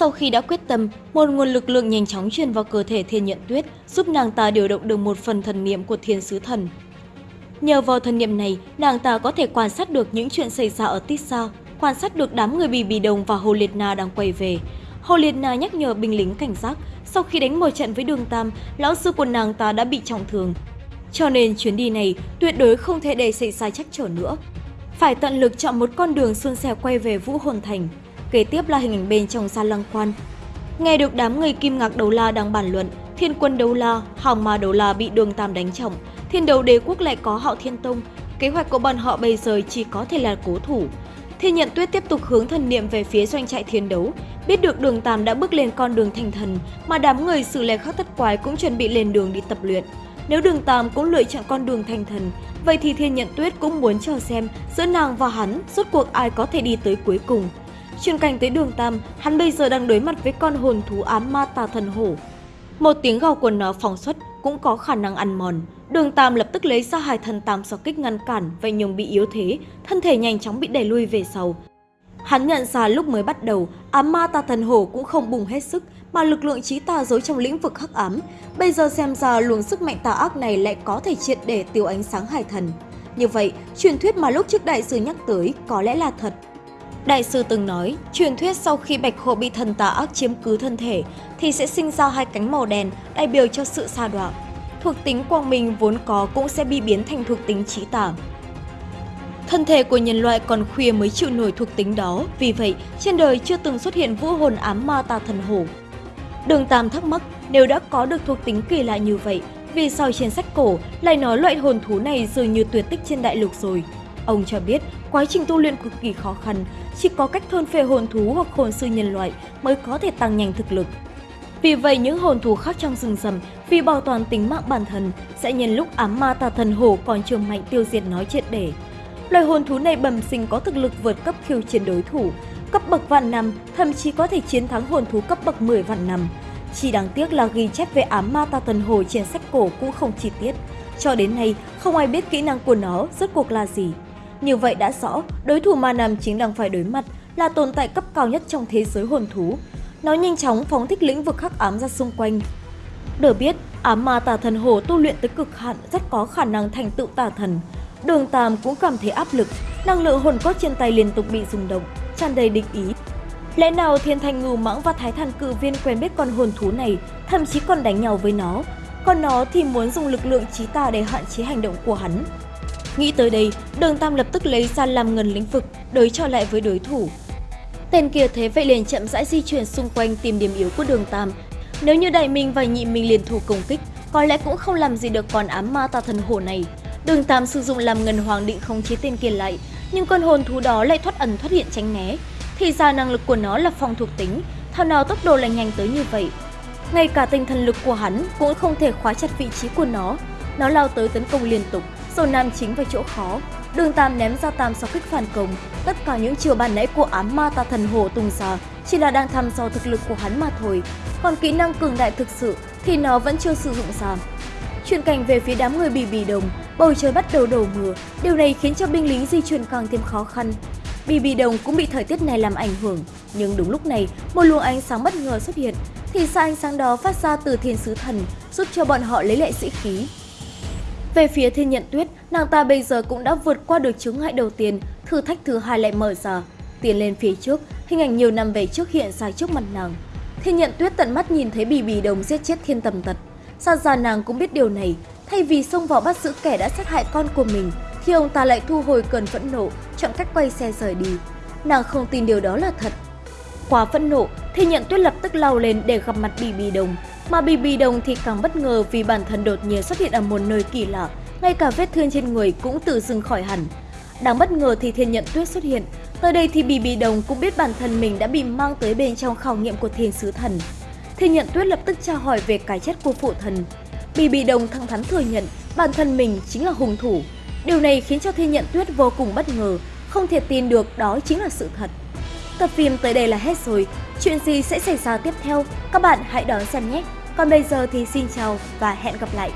Sau khi đã quyết tâm, một nguồn lực lượng nhanh chóng truyền vào cơ thể thiên nhận tuyết, giúp nàng ta điều động được một phần thần niệm của thiên sứ thần. Nhờ vào thần niệm này, nàng ta có thể quan sát được những chuyện xảy ra ở Tissa, quan sát được đám người bì bì đồng và Hồ Liệt Na đang quay về. Hồ Liệt Na nhắc nhở binh lính cảnh giác, sau khi đánh một trận với đường Tam, lão sư của nàng ta đã bị trọng thương. Cho nên chuyến đi này tuyệt đối không thể để xảy ra trắc trở nữa. Phải tận lực chọn một con đường xuân xẻ quay về Vũ Hồn Thành. Kế tiếp là hình ảnh bên trong sa lăng quan. Nghe được đám người kim ngạc đấu la đang bàn luận, thiên quân đấu la, hào ma đấu la bị đường Tam đánh trọng, thiên đấu đế quốc lại có hạo thiên tông. Kế hoạch của bọn họ bây giờ chỉ có thể là cố thủ. Thiên nhận tuyết tiếp tục hướng thần niệm về phía doanh trại thiên đấu, biết được đường Tam đã bước lên con đường thành thần, mà đám người xử lệ khắc thất quái cũng chuẩn bị lên đường đi tập luyện. Nếu đường Tam cũng lựa chọn con đường thành thần, vậy thì Thiên Nhận Tuyết cũng muốn chờ xem giữa nàng và hắn rốt cuộc ai có thể đi tới cuối cùng. Chuyển cảnh tới đường Tam, hắn bây giờ đang đối mặt với con hồn thú ám ma tà thần hổ. Một tiếng gào của nó phóng xuất cũng có khả năng ăn mòn. Đường Tam lập tức lấy ra hai thần tam so kích ngăn cản, vậy nhưng bị yếu thế, thân thể nhanh chóng bị đẩy lui về sau. Hắn nhận ra lúc mới bắt đầu, ám ma tà thần hổ cũng không bùng hết sức, mà lực lượng trí tà dối trong lĩnh vực hắc ám. Bây giờ xem ra luồng sức mạnh tà ác này lại có thể triệt để tiêu ánh sáng hải thần. Như vậy, truyền thuyết mà lúc trước đại sư nhắc tới có lẽ là thật. Đại sư từng nói, truyền thuyết sau khi bạch hổ bị thần tà ác chiếm cứ thân thể thì sẽ sinh ra hai cánh màu đen đại biểu cho sự sa đọa. Thuộc tính quang minh vốn có cũng sẽ bị biến thành thuộc tính trí tà. Thân thể của nhân loại còn khuya mới chịu nổi thuộc tính đó, vì vậy trên đời chưa từng xuất hiện vũ hồn ám ma tà thần hổ. Đường Tam thắc mắc, nếu đã có được thuộc tính kỳ lạ như vậy, vì sao trên sách cổ lại nói loại hồn thú này dường như tuyệt tích trên đại lục rồi? Ông cho biết, quá trình tu luyện cực kỳ khó khăn, chỉ có cách thôn phệ hồn thú hoặc hồn sư nhân loại mới có thể tăng nhanh thực lực. Vì vậy, những hồn thú khác trong rừng rầm vì bảo toàn tính mạng bản thân sẽ nhân lúc ám ma tà thần hổ còn chưa mạnh tiêu diệt nói triệt để. Loài hồn thú này bẩm sinh có thực lực vượt cấp khiêu chiến đối thủ, cấp bậc vạn năm, thậm chí có thể chiến thắng hồn thú cấp bậc 10 vạn năm. Chỉ đáng tiếc là ghi chép về ám ma tà thần hồ trên sách cổ cũng không chi tiết. Cho đến nay, không ai biết kỹ năng của nó rốt cuộc là gì. Như vậy đã rõ, đối thủ mà nam chính đang phải đối mặt là tồn tại cấp cao nhất trong thế giới hồn thú. Nó nhanh chóng phóng thích lĩnh vực khắc ám ra xung quanh. Được biết, ám ma tà thần hồ tu luyện tới cực hạn rất có khả năng thành tựu tà thần. Đường Tam cũng cảm thấy áp lực, năng lượng hồn cốt trên tay liên tục bị rung động, tràn đầy địch ý. Lẽ nào Thiên Thành Ngưu Mãng và Thái Thần Cự Viên quen biết con hồn thú này, thậm chí còn đánh nhau với nó, còn nó thì muốn dùng lực lượng trí tà để hạn chế hành động của hắn. Nghĩ tới đây, Đường Tam lập tức lấy ra làm ngần lĩnh vực, đối cho lại với đối thủ. Tên kia thế vậy liền chậm rãi di chuyển xung quanh tìm điểm yếu của Đường Tam. Nếu như Đại Minh và Nhị Minh liền thủ công kích, có lẽ cũng không làm gì được con ám ma tà thần hổ này. Đường Tam sử dụng làm ngân hoàng định khống chế tên kia lại, nhưng con hồn thú đó lại thoát ẩn thoát hiện tránh né. Thì ra năng lực của nó là phong thuộc tính, thao nào tốc độ lại nhanh tới như vậy. Ngay cả tinh thần lực của hắn cũng không thể khóa chặt vị trí của nó. Nó lao tới tấn công liên tục, rồi nam chính vào chỗ khó. Đường Tam ném ra tam sau kích phản công. Tất cả những chiều bàn nãy của ám ma ta thần hồ tung ra chỉ là đang thăm dò thực lực của hắn mà thôi. Còn kỹ năng cường đại thực sự thì nó vẫn chưa sử dụng ra. Chuyển cảnh về phía đám người bì bì đồng, bầu trời bắt đầu đổ mưa, điều này khiến cho binh lính di chuyển càng thêm khó khăn. Bì bì đồng cũng bị thời tiết này làm ảnh hưởng, nhưng đúng lúc này, một luồng ánh sáng bất ngờ xuất hiện, thì xa ánh sáng đó phát ra từ thiên sứ thần, giúp cho bọn họ lấy lại sĩ khí. Về phía thiên nhận tuyết, nàng ta bây giờ cũng đã vượt qua được chứng ngại đầu tiên, thử thách thứ hai lại mở ra. Tiến lên phía trước, hình ảnh nhiều năm về trước hiện ra trước mặt nàng. Thiên nhận tuyết tận mắt nhìn thấy bì bì đồng giết chết thiên tầm tật, Xa ra nàng cũng biết điều này, thay vì xông vào bắt giữ kẻ đã sát hại con của mình, thì ông ta lại thu hồi cơn phẫn nộ, chọn cách quay xe rời đi. Nàng không tin điều đó là thật. Quá phẫn nộ, Thiên nhận tuyết lập tức lao lên để gặp mặt Bì Bì Đồng. Mà Bì Bì Đồng thì càng bất ngờ vì bản thân đột nhiên xuất hiện ở một nơi kỳ lạ, ngay cả vết thương trên người cũng tự dưng khỏi hẳn. Đáng bất ngờ thì thiên nhận tuyết xuất hiện, tới đây thì Bì Bì Đồng cũng biết bản thân mình đã bị mang tới bên trong khảo nghiệm của thiên sứ thần Thiên nhận tuyết lập tức tra hỏi về cái chết của phụ thần. Bì Bì Đồng thẳng thắn thừa nhận bản thân mình chính là hung thủ. Điều này khiến cho Thiên Nhận Tuyết vô cùng bất ngờ, không thể tin được đó chính là sự thật. Tập phim tới đây là hết rồi, chuyện gì sẽ xảy ra tiếp theo, các bạn hãy đón xem nhé. Còn bây giờ thì xin chào và hẹn gặp lại.